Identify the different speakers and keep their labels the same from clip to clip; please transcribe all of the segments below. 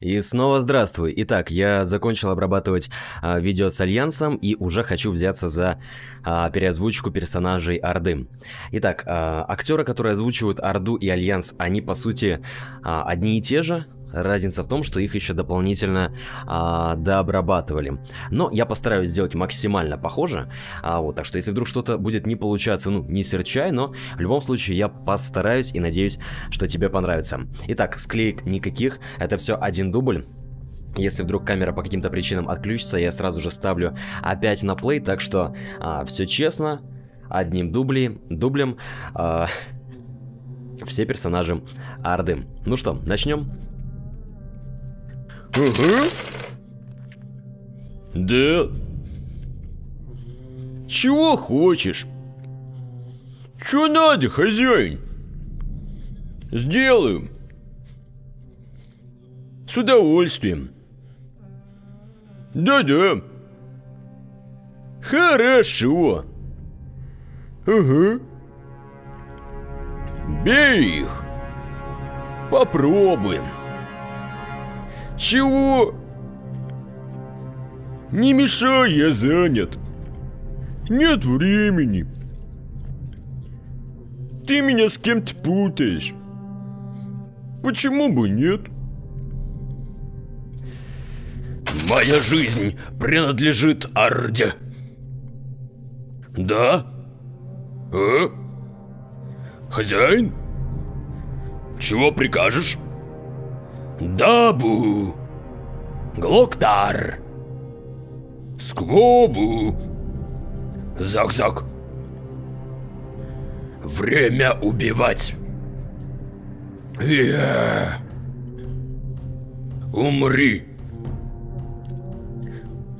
Speaker 1: И снова здравствуй. Итак, я закончил обрабатывать а, видео с Альянсом и уже хочу взяться за а, переозвучку персонажей Орды. Итак, а, актеры, которые озвучивают Орду и Альянс, они по сути а, одни и те же, Разница в том, что их еще дополнительно а, дообрабатывали. Но я постараюсь сделать максимально похоже. А, вот, так что если вдруг что-то будет не получаться, ну, не серчай, но в любом случае я постараюсь и надеюсь, что тебе понравится. Итак, склеек никаких, это все один дубль. Если вдруг камера по каким-то причинам отключится, я сразу же ставлю опять на плей, так что а, все честно, одним дублем, дублем а, все персонажи Арды. Ну что, начнем?
Speaker 2: Ага. Да. Чего хочешь? Что надо, хозяин? Сделаем. С удовольствием. Да-да. Хорошо. Ага. Бей их. Попробуем. Чего? Не мешай, я занят. Нет времени. Ты меня с кем-то путаешь. Почему бы нет? Моя жизнь принадлежит Арде. Да? А? Хозяин? Чего прикажешь? Дабу, Глоктар, Сквобу, Зак-Зак. Время убивать. Я. Умри.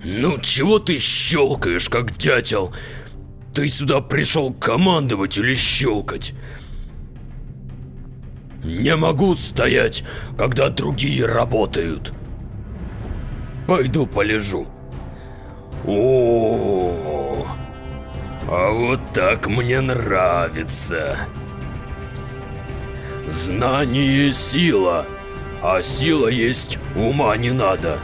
Speaker 2: Ну чего ты щелкаешь, как дятел? Ты сюда пришел командовать или щелкать? Не могу стоять, когда другие работают. Пойду полежу. О, а вот так мне нравится. Знание – сила, а сила есть ума не надо.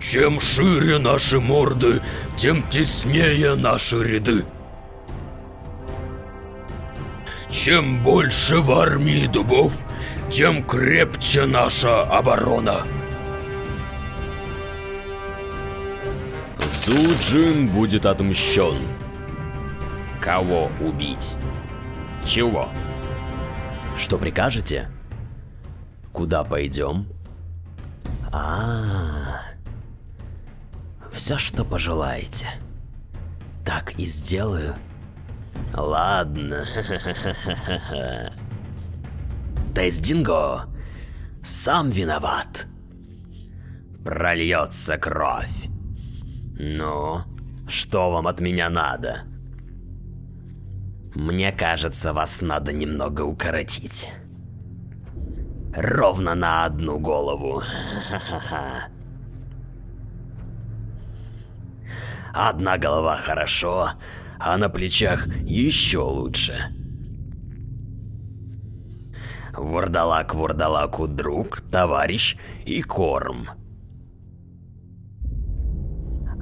Speaker 2: Чем шире наши морды, тем теснее наши ряды. Чем больше в армии дубов, тем крепче наша оборона.
Speaker 1: Суджин будет отмщен. Кого убить? Чего? Что прикажете? Куда пойдем? А, -а, -а. все, что пожелаете. Так и сделаю. Ладно. Тездинго сам виноват. Прольется кровь. Ну, что вам от меня надо? Мне кажется, вас надо немного укоротить. Ровно на одну голову. Одна голова хорошо, а на плечах еще лучше. Вурдалак вурдалаку друг, товарищ и корм.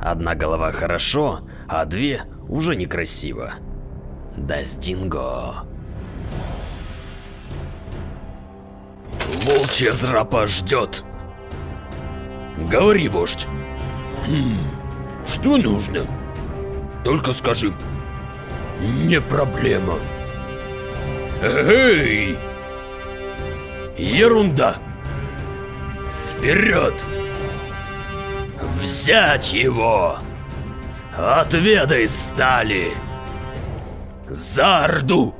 Speaker 1: Одна голова хорошо, а две уже некрасиво. Дастинго.
Speaker 2: Волчья зрапа ждет. Говори, вождь. Хм, что нужно? Только скажи. Не проблема. Эй! Ерунда. Вперед! Взять его! Отведай стали! За Орду!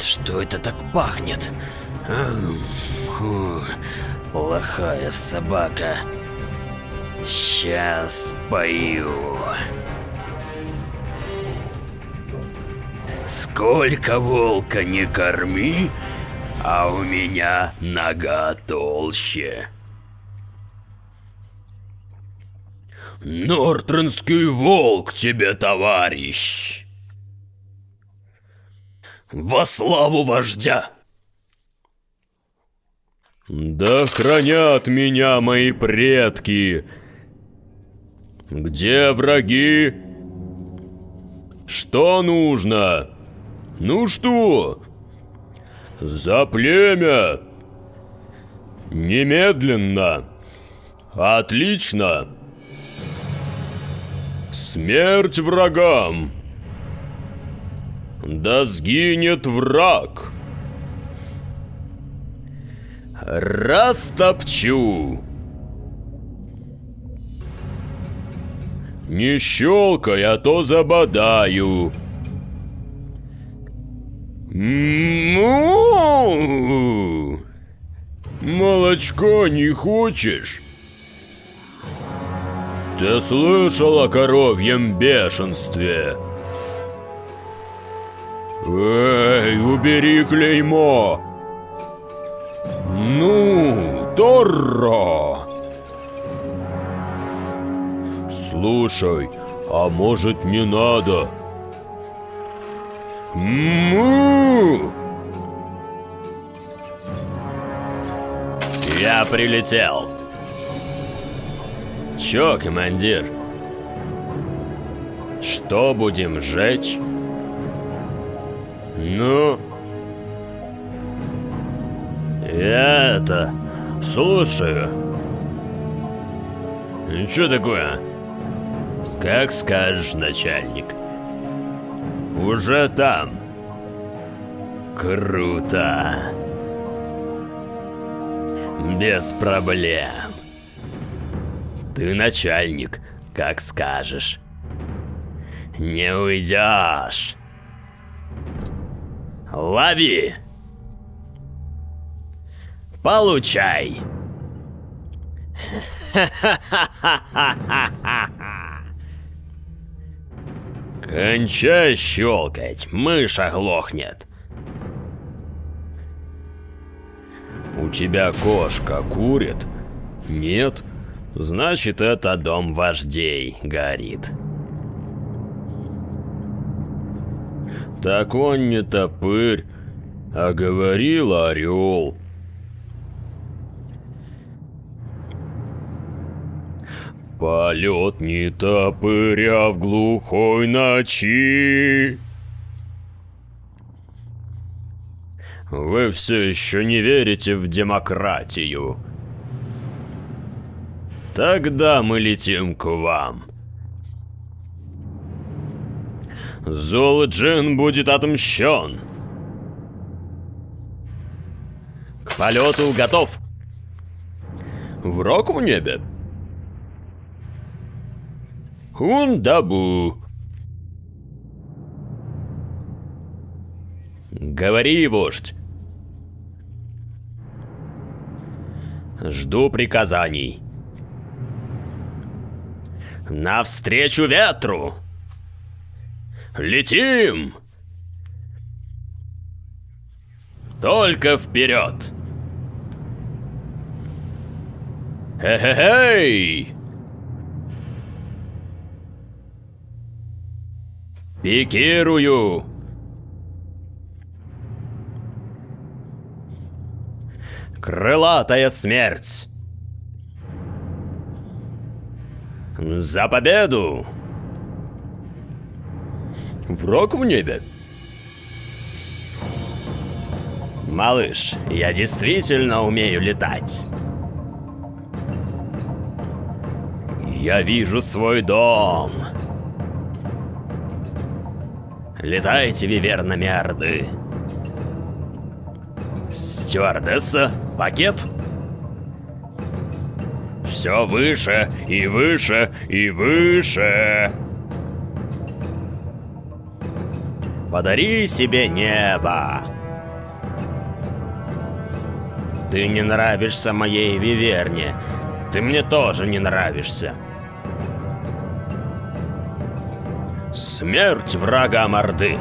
Speaker 1: Что это так пахнет? Фу, плохая собака. Сейчас пою.
Speaker 2: Сколько волка не корми, а у меня нога толще. Нортренский волк тебе, товарищ! Во славу вождя! Да хранят меня мои предки. Где враги? Что нужно? Ну что? За племя! Немедленно! Отлично! Смерть врагам! Да сгинет враг! Растопчу! Не щелкай, а то забодаю. Молочко не хочешь? Ты слышал о коровьем бешенстве? Эй, убери клеймо! Ну, Торро! Слушай, а может не надо? Му! Я прилетел. Чё, командир? Что будем жечь? Ну? Я это... Слушаю. Чё такое? Как скажешь, начальник. Уже там. Круто. Без проблем. Ты начальник, как скажешь. Не уйдешь. Лови. Получай. Кончай щелкать, мышь оглохнет. У тебя кошка курит? Нет? Значит, это дом вождей горит. Так он не топырь, а говорил орел. Полет не топыря в глухой ночи. Вы все еще не верите в демократию. Тогда мы летим к вам. Золджин будет отмщен. К полету готов. Враг в небе. Хундабу. Говори, вождь. Жду приказаний. Навстречу ветру! Летим! Только вперед! Хе-хе-хей! Пикирую! Крылатая смерть! За победу! Враг в небе? Малыш, я действительно умею летать. Я вижу свой дом. Летайте, вивернами Орды. Стюардесса, пакет? Все выше и выше и выше. Подари себе небо. Ты не нравишься моей Виверне. Ты мне тоже не нравишься. Смерть врага Орды.